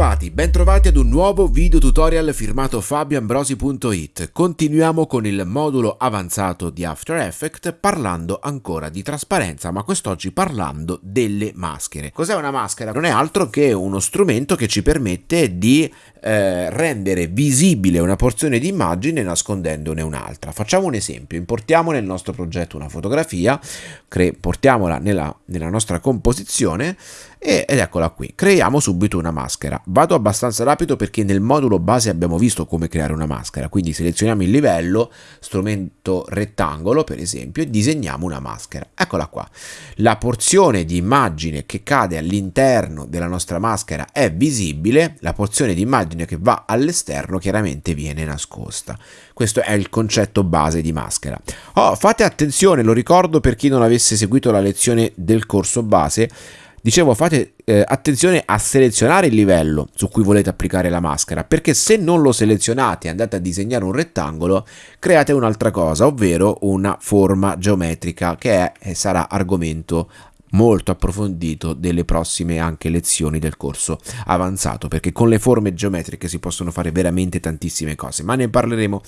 va. Bentrovati, bentrovati ad un nuovo video tutorial firmato fabioambrosi.it. Continuiamo con il modulo avanzato di After Effects parlando ancora di trasparenza, ma quest'oggi parlando delle maschere. Cos'è una maschera? Non è altro che uno strumento che ci permette di eh, rendere visibile una porzione di immagine nascondendone un'altra. Facciamo un esempio, importiamo nel nostro progetto una fotografia, portiamola nella, nella nostra composizione ed eccola qui, creiamo subito una maschera. Vado abbastanza rapido perché nel modulo base abbiamo visto come creare una maschera, quindi selezioniamo il livello, strumento rettangolo per esempio, e disegniamo una maschera. Eccola qua. La porzione di immagine che cade all'interno della nostra maschera è visibile, la porzione di immagine che va all'esterno chiaramente viene nascosta. Questo è il concetto base di maschera. Oh, fate attenzione, lo ricordo per chi non avesse seguito la lezione del corso base, Dicevo, fate eh, attenzione a selezionare il livello su cui volete applicare la maschera, perché se non lo selezionate e andate a disegnare un rettangolo, create un'altra cosa, ovvero una forma geometrica che è, e sarà argomento molto approfondito delle prossime anche lezioni del corso avanzato perché con le forme geometriche si possono fare veramente tantissime cose ma ne parleremo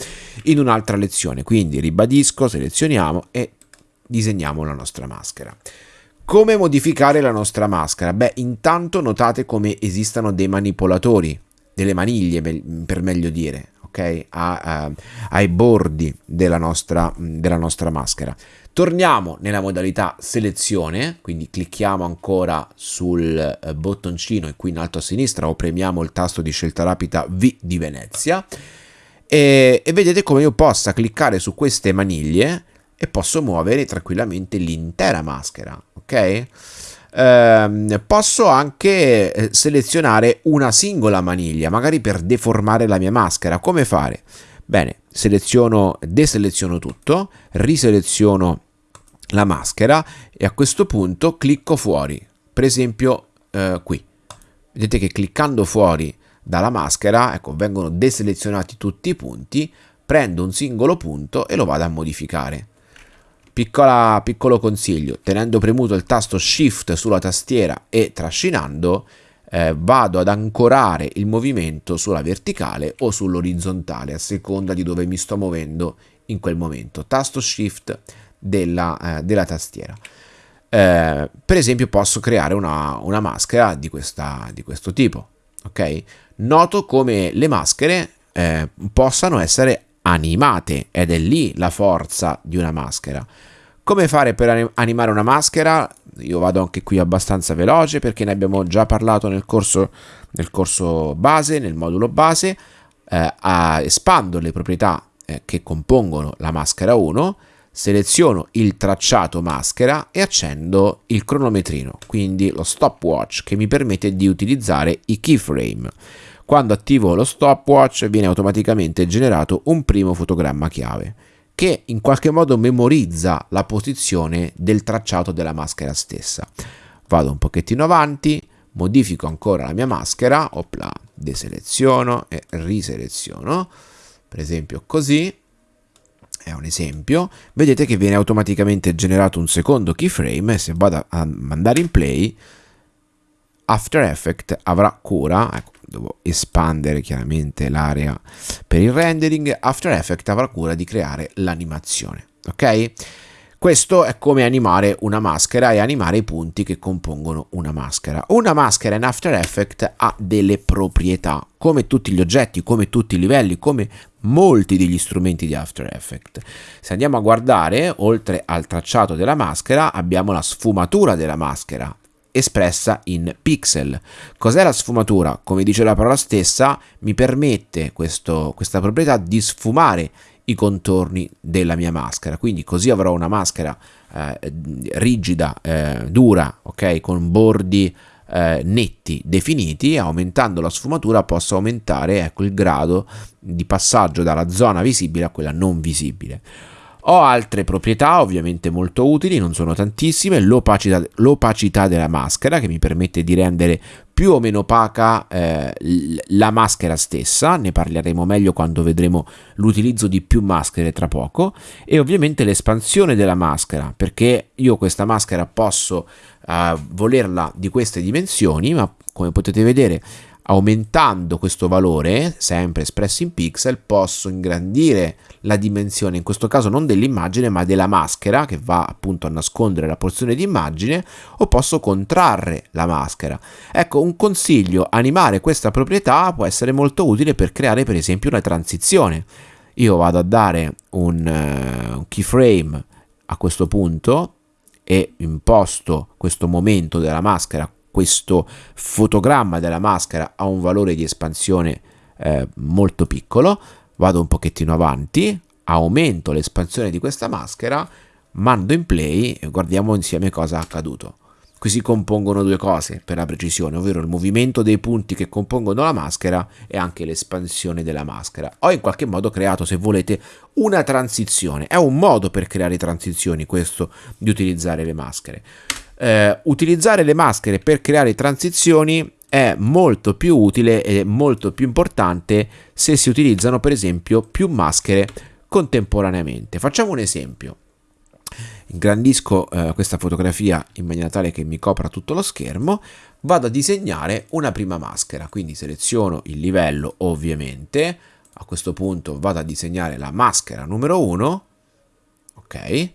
in un'altra lezione. Quindi ribadisco selezioniamo e disegniamo la nostra maschera come modificare la nostra maschera? Beh, intanto notate come esistano dei manipolatori, delle maniglie per meglio dire, ok? A, a, ai bordi della nostra, della nostra maschera. Torniamo nella modalità selezione, quindi clicchiamo ancora sul eh, bottoncino qui in alto a sinistra o premiamo il tasto di scelta rapida V di Venezia e, e vedete come io possa cliccare su queste maniglie e posso muovere tranquillamente l'intera maschera, ok? Eh, posso anche eh, selezionare una singola maniglia, magari per deformare la mia maschera. Come fare? Bene, seleziono, deseleziono tutto, riseleziono la maschera e a questo punto clicco fuori, per esempio eh, qui. Vedete che cliccando fuori dalla maschera, ecco, vengono deselezionati tutti i punti, prendo un singolo punto e lo vado a modificare. Piccola, piccolo consiglio, tenendo premuto il tasto Shift sulla tastiera e trascinando, eh, vado ad ancorare il movimento sulla verticale o sull'orizzontale, a seconda di dove mi sto muovendo in quel momento. Tasto Shift della, eh, della tastiera. Eh, per esempio posso creare una, una maschera di, questa, di, questo tipo. Ok? Noto come le maschere eh, possano essere animate ed è lì la forza di una maschera. Come fare per animare una maschera? Io vado anche qui abbastanza veloce perché ne abbiamo già parlato nel corso, nel corso base, nel modulo base. Eh, espando le proprietà eh, che compongono la maschera 1, seleziono il tracciato maschera e accendo il cronometrino, quindi lo stopwatch che mi permette di utilizzare i keyframe. Quando attivo lo stopwatch viene automaticamente generato un primo fotogramma chiave che in qualche modo memorizza la posizione del tracciato della maschera stessa. Vado un pochettino avanti, modifico ancora la mia maschera, opla, deseleziono e riseleziono, per esempio così, è un esempio, vedete che viene automaticamente generato un secondo keyframe e se vado a mandare in play After Effects avrà cura, ecco, devo espandere chiaramente l'area per il rendering, After Effects avrà cura di creare l'animazione, ok? Questo è come animare una maschera e animare i punti che compongono una maschera. Una maschera in After Effects ha delle proprietà, come tutti gli oggetti, come tutti i livelli, come molti degli strumenti di After Effects. Se andiamo a guardare, oltre al tracciato della maschera, abbiamo la sfumatura della maschera, espressa in pixel. Cos'è la sfumatura? Come dice la parola stessa, mi permette questo, questa proprietà di sfumare i contorni della mia maschera. Quindi così avrò una maschera eh, rigida, eh, dura, ok, con bordi eh, netti definiti. Aumentando la sfumatura posso aumentare ecco, il grado di passaggio dalla zona visibile a quella non visibile. Ho altre proprietà ovviamente molto utili, non sono tantissime, l'opacità, l'opacità della maschera che mi permette di rendere più o meno opaca eh, la maschera stessa, ne parleremo meglio quando vedremo l'utilizzo di più maschere tra poco, e ovviamente l'espansione della maschera, perché io questa maschera posso eh, volerla di queste dimensioni, ma come potete vedere Aumentando questo valore, sempre espresso in pixel, posso ingrandire la dimensione, in questo caso non dell'immagine ma della maschera che va appunto a nascondere la porzione di immagine o posso contrarre la maschera. Ecco, un consiglio, animare questa proprietà può essere molto utile per creare per esempio una transizione. Io vado a dare un, uh, keyframe a questo punto e imposto questo momento della maschera questo fotogramma della maschera ha un valore di espansione eh, molto piccolo, vado un pochettino avanti, aumento l'espansione di questa maschera, mando in play e guardiamo insieme cosa è accaduto. Qui si compongono due cose per la precisione, ovvero il movimento dei punti che compongono la maschera e anche l'espansione della maschera. Ho in qualche modo creato, se volete, una transizione. È un modo per creare transizioni questo di utilizzare le maschere eh, utilizzare le maschere per creare transizioni è molto più utile e molto più importante se si utilizzano per esempio più maschere contemporaneamente. Facciamo un esempio. Ingrandisco eh, questa fotografia in maniera tale che mi copra tutto lo schermo, vado a disegnare una prima maschera, quindi seleziono il livello ovviamente, a questo punto vado a disegnare la maschera numero 1, ok,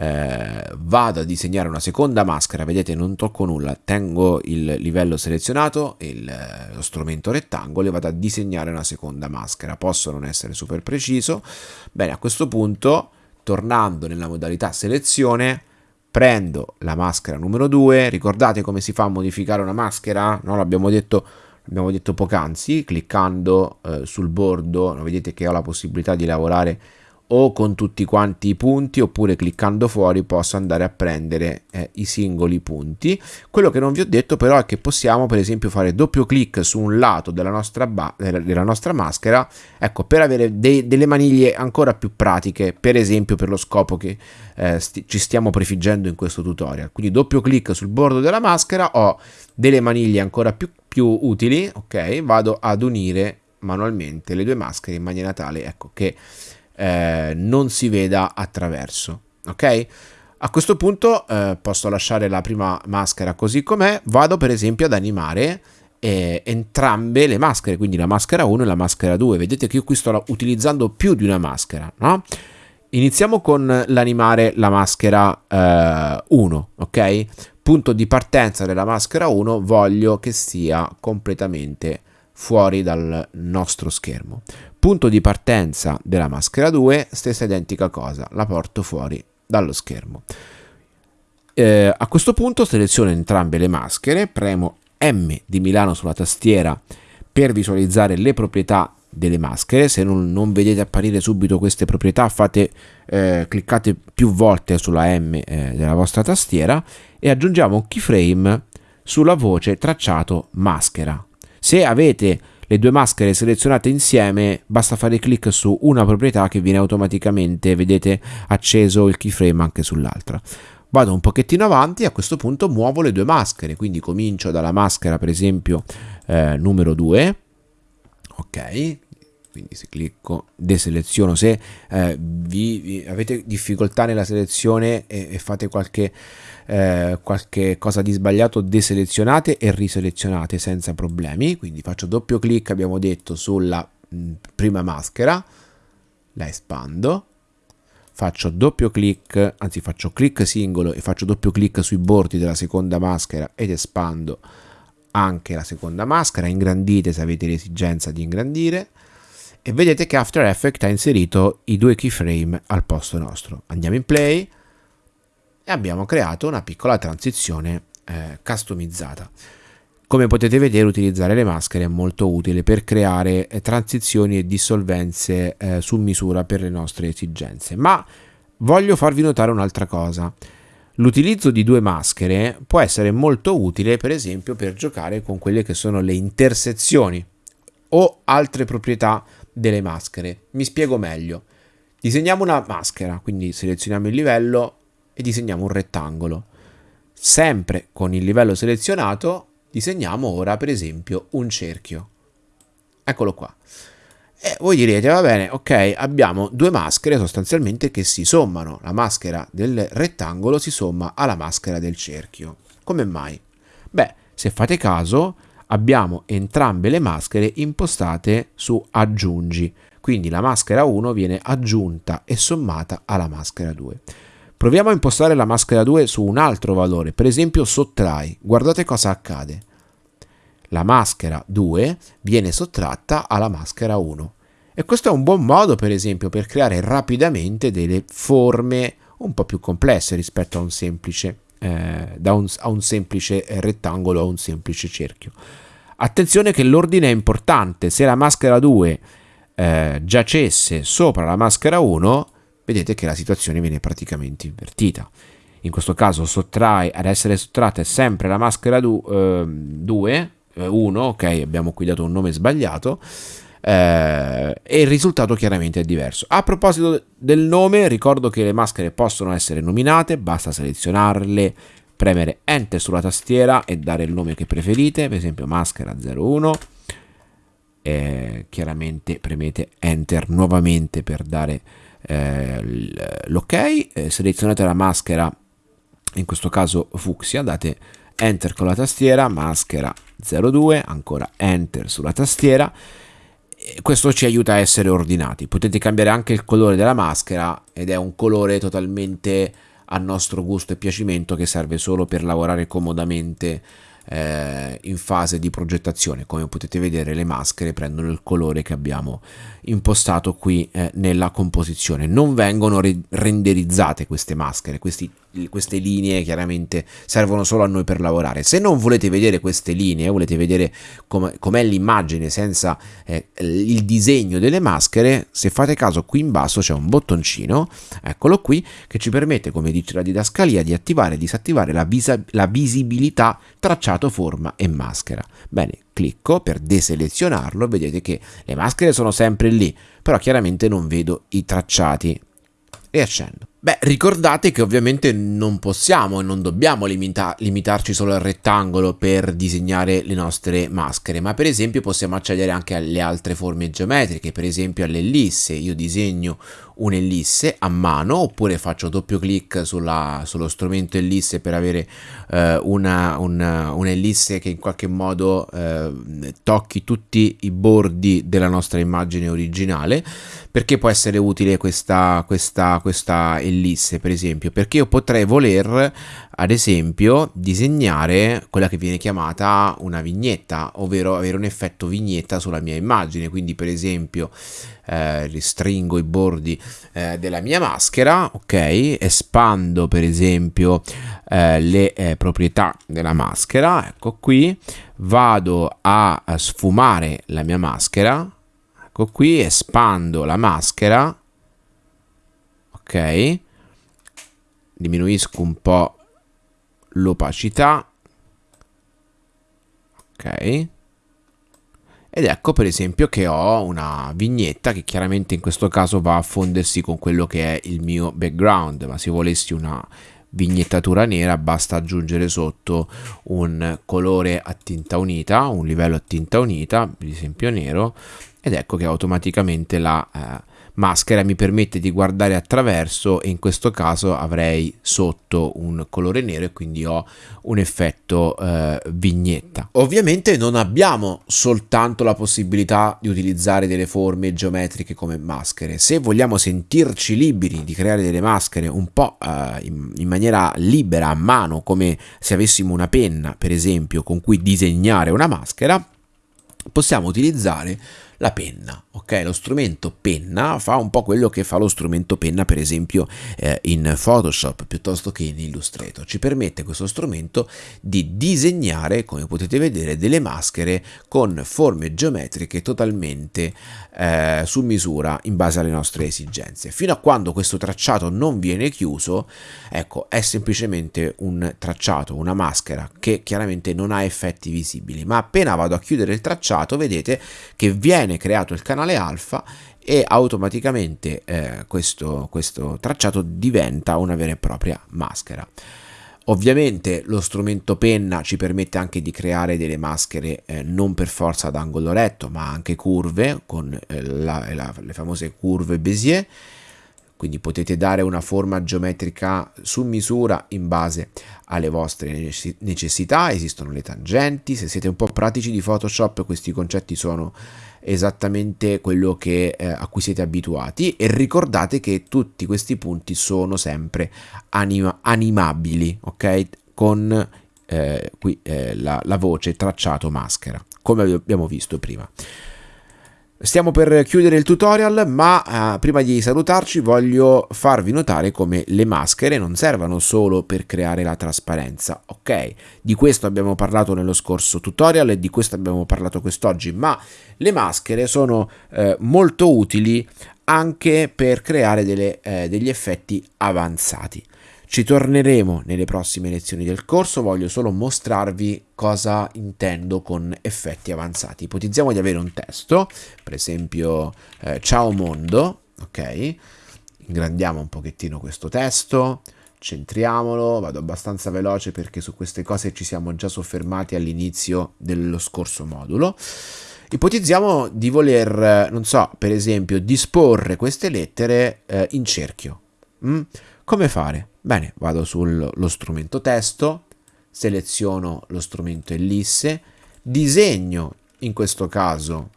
eh, vado a disegnare una seconda maschera, vedete non tocco nulla, tengo il livello selezionato, il, lo strumento rettangolo e vado a disegnare una seconda maschera, posso non essere super preciso, bene a questo punto tornando nella modalità selezione prendo la maschera numero 2, ricordate come si fa a modificare una maschera? No, l'abbiamo detto abbiamo detto poc'anzi, cliccando eh, sul bordo, vedete che ho la possibilità di lavorare o con tutti quanti i punti oppure cliccando fuori posso andare a prendere eh, i singoli punti. Quello che non vi ho detto però è che possiamo per esempio fare doppio clic su un lato della nostra, della, nostra maschera ecco per avere dei, delle maniglie ancora più pratiche per esempio per lo scopo che eh, sti ci stiamo prefiggendo in questo tutorial. Quindi doppio clic sul bordo della maschera ho delle maniglie ancora più, più utili ok vado ad unire manualmente le due maschere in maniera tale ecco che eh, non si veda attraverso. Ok? A questo punto eh, posso lasciare la prima maschera così com'è, vado per esempio ad animare eh, entrambe le maschere, quindi la maschera 1 e la maschera 2. Vedete che io qui sto utilizzando più di una maschera, no? Iniziamo con l'animare la maschera 1, eh, ok? Punto di partenza della maschera 1 voglio che sia completamente fuori dal nostro schermo. Punto di partenza della maschera 2, stessa identica cosa, la porto fuori dallo schermo. Eh, a questo punto seleziono entrambe le maschere, premo M di Milano sulla tastiera per visualizzare le proprietà delle maschere. Se non, non vedete apparire subito queste proprietà, fate, eh, cliccate più volte sulla M eh, della vostra tastiera e aggiungiamo un keyframe sulla voce tracciato maschera. Se avete le due maschere selezionate insieme basta fare clic su una proprietà che viene automaticamente, vedete, acceso il keyframe anche sull'altra. Vado un pochettino avanti e a questo punto muovo le due maschere, quindi comincio dalla maschera per esempio eh, numero 2, ok, quindi se clicco deseleziono. Se eh, vi, vi, avete difficoltà nella selezione e, e fate qualche, eh, qualche cosa di sbagliato deselezionate e riselezionate senza problemi. Quindi faccio doppio clic abbiamo detto sulla mh, prima maschera la espando. Faccio doppio clic anzi faccio clic singolo e faccio doppio clic sui bordi della seconda maschera ed espando anche la seconda maschera. Ingrandite se avete l'esigenza di ingrandire e vedete che After Effects ha inserito i due keyframe al posto nostro. Andiamo in play e abbiamo creato una piccola transizione eh, customizzata. Come potete vedere utilizzare le maschere è molto utile per creare eh, transizioni e dissolvenze eh, su misura per le nostre esigenze. Ma voglio farvi notare un'altra cosa. L'utilizzo di due maschere può essere molto utile per esempio per giocare con quelle che sono le intersezioni o altre proprietà delle maschere. Mi spiego meglio. Disegniamo una maschera, quindi selezioniamo il livello e disegniamo un rettangolo. Sempre con il livello selezionato disegniamo ora per esempio un cerchio. Eccolo qua. E voi direte, va bene, ok, abbiamo due maschere sostanzialmente che si sommano. La maschera del rettangolo si somma alla maschera del cerchio. Come mai? Beh, se fate caso, abbiamo entrambe le maschere impostate su aggiungi, quindi la maschera 1 viene aggiunta e sommata alla maschera 2. Proviamo a impostare la maschera 2 su un altro valore, per esempio sottrai. Guardate cosa accade. La maschera 2 viene sottratta alla maschera 1. E questo è un buon modo, per esempio, per creare rapidamente delle forme un po' più complesse rispetto a un semplice, eh, da un, a un semplice rettangolo o a un semplice cerchio. Attenzione che l'ordine è importante, se la maschera 2 eh, giacesse sopra la maschera 1, vedete che la situazione viene praticamente invertita. In questo caso sottrae, ad essere sottratta è sempre la maschera 2, 1, ok, abbiamo qui dato un nome sbagliato, eh, e il risultato chiaramente è diverso. A proposito del nome, ricordo che le maschere possono essere nominate, basta selezionarle, premere Enter sulla tastiera e dare il nome che preferite, per esempio maschera 01. Eh, chiaramente premete Enter nuovamente per dare eh, l'ok, eh, selezionate la maschera, in questo caso fucsia, date Enter con la tastiera, maschera 02, ancora Enter sulla tastiera questo ci aiuta a essere ordinati. Potete cambiare anche il colore della maschera ed è un colore totalmente a nostro gusto e piacimento che serve solo per lavorare comodamente eh, in fase di progettazione. Come potete vedere le maschere prendono il colore che abbiamo impostato qui eh, nella composizione. Non vengono re renderizzate queste maschere, questi queste linee chiaramente servono solo a noi per lavorare. Se non volete vedere queste linee, volete vedere com'è com l'immagine senza eh, il disegno delle maschere, se fate caso qui in basso c'è un bottoncino, eccolo qui, che ci permette, come dice la didascalia, di attivare e disattivare la, la visibilità tracciato, forma e maschera. Bene, clicco per deselezionarlo, vedete che le maschere sono sempre lì, però chiaramente non vedo i tracciati. E accendo. Beh, ricordate che ovviamente non possiamo e non dobbiamo limita limitarci solo al rettangolo per disegnare le nostre maschere, ma per esempio possiamo accedere anche alle altre forme geometriche, per esempio all'ellisse. Io disegno un'ellisse a mano oppure faccio doppio clic sulla, sullo strumento ellisse per avere eh, un'ellisse che in qualche modo eh, tocchi tutti i bordi della nostra immagine originale perché può essere utile questa, questa, questa ellisse per esempio perché io potrei voler ad esempio disegnare quella che viene chiamata una vignetta ovvero avere un effetto vignetta sulla mia immagine. Quindi per esempio eh, ristringo i bordi eh, della mia maschera ok? Espando per esempio eh, le eh, proprietà della maschera ecco qui. Vado a sfumare la mia maschera ecco qui espando la maschera ok. Diminuisco un po' l'opacità. Ok. Ed ecco per esempio che ho una vignetta che chiaramente in questo caso va a fondersi con quello che è il mio background. Ma se volessi una vignettatura nera basta aggiungere sotto un colore a tinta unita un livello a tinta unita ad esempio nero ed ecco che automaticamente la eh, maschera mi permette di guardare attraverso e in questo caso avrei sotto un colore nero e quindi ho un effetto eh, vignetta. Ovviamente non abbiamo soltanto la possibilità di utilizzare delle forme geometriche come maschere, se vogliamo sentirci liberi di creare delle maschere un po' eh, in, in maniera libera a mano come se avessimo una penna per esempio con cui disegnare una maschera, possiamo utilizzare la penna, ok? Lo strumento penna fa un po' quello che fa lo strumento penna per esempio eh, in Photoshop piuttosto che in Illustrator. Ci permette questo strumento di disegnare, come potete vedere, delle maschere con forme geometriche totalmente eh, su misura in base alle nostre esigenze. Fino a quando questo tracciato non viene chiuso, ecco, è semplicemente un tracciato, una maschera che chiaramente non ha effetti visibili, ma appena vado a chiudere il tracciato vedete che viene creato il canale alfa e automaticamente eh, questo, questo tracciato diventa una vera e propria maschera. Ovviamente lo strumento penna ci permette anche di creare delle maschere eh, non per forza ad angolo retto ma anche curve con eh, la, la, le famose curve Bézier quindi potete dare una forma geometrica su misura in base alle vostre necessità, esistono le tangenti, se siete un po' pratici di Photoshop questi concetti sono esattamente quello che, eh, a cui siete abituati e ricordate che tutti questi punti sono sempre anima animabili, ok? Con eh, qui eh, la, la voce tracciato maschera, come abbiamo visto prima. Stiamo per chiudere il tutorial, ma eh, prima di salutarci voglio farvi notare come le maschere non servano solo per creare la trasparenza, ok? Di questo abbiamo parlato nello scorso tutorial e di questo abbiamo parlato quest'oggi, ma le maschere sono eh, molto utili anche per creare delle, eh, degli effetti avanzati. Ci torneremo nelle prossime lezioni del corso, voglio solo mostrarvi cosa intendo con effetti avanzati. Ipotizziamo di avere un testo, per esempio eh, ciao mondo, ok? Ingrandiamo un pochettino questo testo, centriamolo, vado abbastanza veloce perché su queste cose ci siamo già soffermati all'inizio dello scorso modulo. Ipotizziamo di voler, non so, per esempio, disporre queste lettere eh, in cerchio. Mm? Come fare? Bene, vado sullo strumento testo, seleziono lo strumento ellisse, disegno in questo caso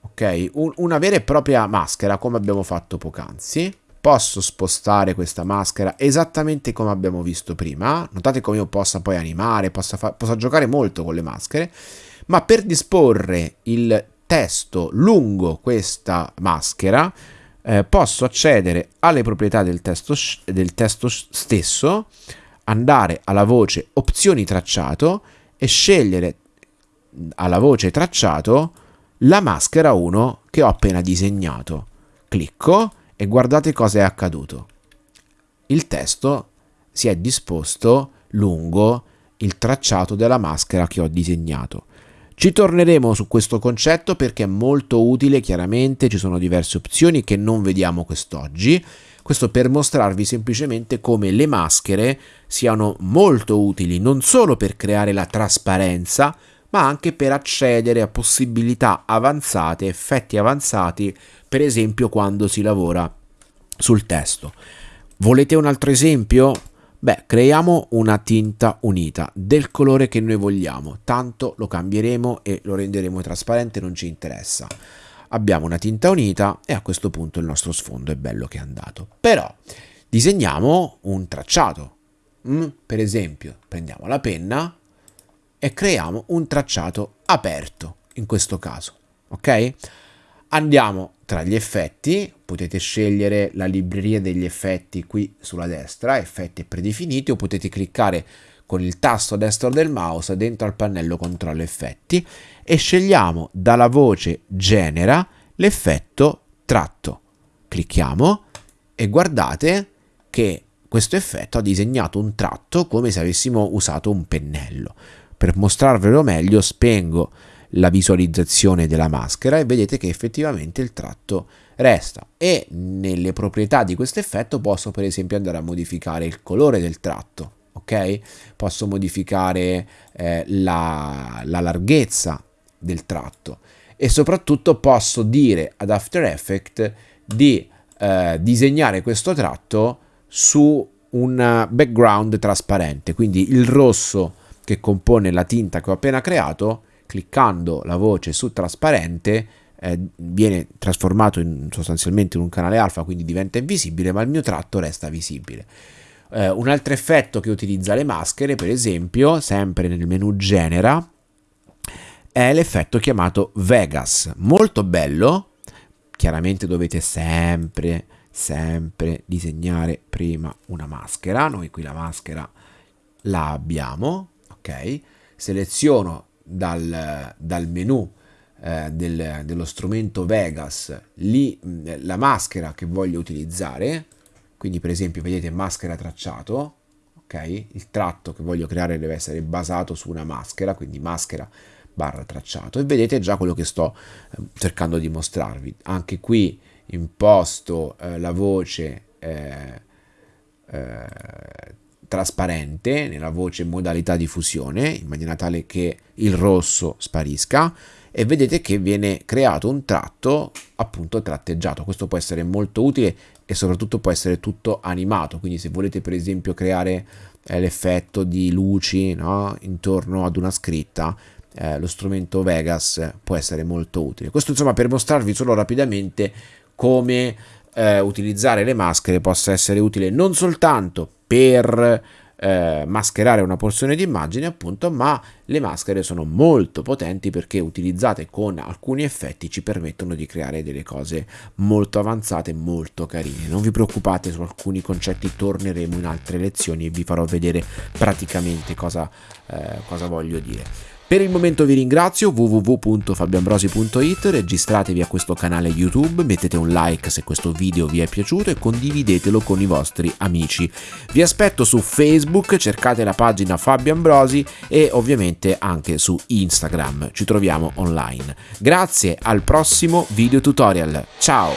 ok un, una vera e propria maschera come abbiamo fatto poc'anzi. Posso spostare questa maschera esattamente come abbiamo visto prima. Notate come io possa poi animare possa, possa giocare molto con le maschere. Ma per disporre il testo lungo questa maschera eh, posso accedere alle proprietà del testo, del testo stesso, andare alla voce opzioni tracciato e scegliere alla voce tracciato la maschera 1 che ho appena disegnato. Clicco e guardate cosa è accaduto. Il testo si è disposto lungo il tracciato della maschera che ho disegnato. Ci torneremo su questo concetto perché è molto utile, chiaramente ci sono diverse opzioni che non vediamo quest'oggi. Questo per mostrarvi semplicemente come le maschere siano molto utili non solo per creare la trasparenza, ma anche per accedere a possibilità avanzate, effetti avanzati, per esempio quando si lavora sul testo. Volete un altro esempio? Beh, creiamo una tinta unita del colore che noi vogliamo, tanto lo cambieremo e lo renderemo trasparente, non ci interessa. Abbiamo una tinta unita e a questo punto il nostro sfondo è bello che è andato. Però disegniamo un tracciato. Mm, per esempio, prendiamo la penna e creiamo un tracciato aperto, in questo caso, ok? Andiamo tra gli effetti, potete scegliere la libreria degli effetti qui sulla destra, effetti predefiniti, o potete cliccare con il tasto destro del mouse dentro al pannello controllo effetti e scegliamo dalla voce genera l'effetto tratto. Clicchiamo e guardate che questo effetto ha disegnato un tratto come se avessimo usato un pennello. Per mostrarvelo meglio spengo la visualizzazione della maschera e vedete che effettivamente il tratto resta. E nelle proprietà di questo effetto posso per esempio andare a modificare il colore del tratto ok? Posso modificare eh, la, la larghezza del tratto. E soprattutto posso dire ad After Effects di eh, disegnare questo tratto su un background trasparente. Quindi il rosso che compone la tinta che ho appena creato cliccando la voce su trasparente eh, viene trasformato in, sostanzialmente in un canale alfa, quindi diventa invisibile, ma il mio tratto resta visibile. Eh, un altro effetto che utilizza le maschere, per esempio, sempre nel menu Genera, è l'effetto chiamato Vegas, molto bello, chiaramente dovete sempre, sempre disegnare prima una maschera, noi qui la maschera la abbiamo, ok? Seleziono dal, dal menu eh, del, dello strumento Vegas lì, la maschera che voglio utilizzare, quindi per esempio vedete maschera tracciato, ok? Il tratto che voglio creare deve essere basato su una maschera, quindi maschera barra tracciato e vedete già quello che sto eh, cercando di mostrarvi. Anche qui imposto eh, la voce eh, eh, trasparente nella voce modalità diffusione in maniera tale che il rosso sparisca e vedete che viene creato un tratto appunto tratteggiato. Questo può essere molto utile e soprattutto può essere tutto animato, quindi se volete per esempio creare eh, l'effetto di luci no? intorno ad una scritta, eh, lo strumento Vegas può essere molto utile. Questo insomma per mostrarvi solo rapidamente come eh, utilizzare le maschere possa essere utile non soltanto per eh, mascherare una porzione di immagine appunto ma le maschere sono molto potenti perché utilizzate con alcuni effetti ci permettono di creare delle cose molto avanzate molto carine. Non vi preoccupate su alcuni concetti torneremo in altre lezioni e vi farò vedere praticamente cosa, eh, cosa voglio dire per il momento vi ringrazio, www.fabianbrosi.it, registratevi a questo canale YouTube, mettete un like se questo video vi è piaciuto e condividetelo con i vostri amici. Vi aspetto su Facebook, cercate la pagina Fabio Ambrosi e ovviamente anche su Instagram, ci troviamo online. Grazie, al prossimo video tutorial, ciao!